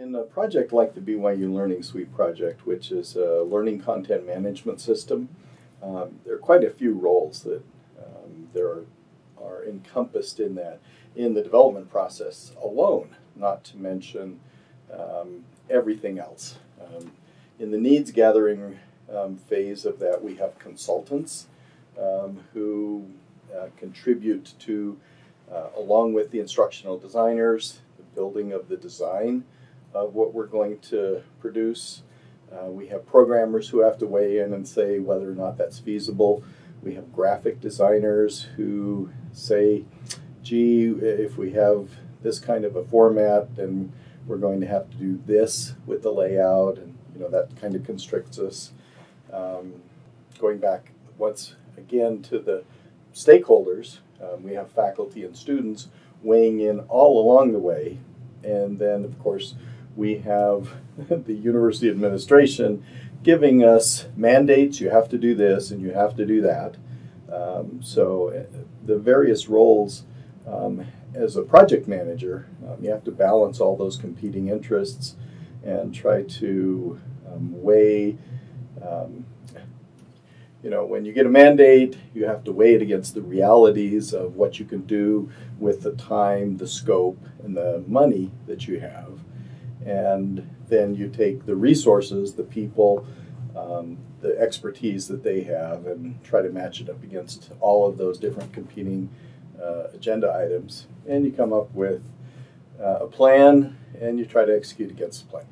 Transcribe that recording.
In a project like the BYU Learning Suite project, which is a learning content management system, um, there are quite a few roles that um, there are, are encompassed in that in the development process alone, not to mention um, everything else. Um, in the needs gathering um, phase of that, we have consultants um, who uh, contribute to, uh, along with the instructional designers, the building of the design of what we're going to produce. Uh, we have programmers who have to weigh in and say whether or not that's feasible. We have graphic designers who say, gee, if we have this kind of a format, then we're going to have to do this with the layout, and you know that kind of constricts us. Um, going back once again to the stakeholders, um, we have faculty and students weighing in all along the way, and then of course we have the university administration giving us mandates. You have to do this and you have to do that. Um, so uh, the various roles um, as a project manager, um, you have to balance all those competing interests and try to um, weigh. Um, you know, when you get a mandate, you have to weigh it against the realities of what you can do with the time, the scope, and the money that you have and then you take the resources, the people, um, the expertise that they have, and try to match it up against all of those different competing uh, agenda items, and you come up with uh, a plan, and you try to execute against the plan.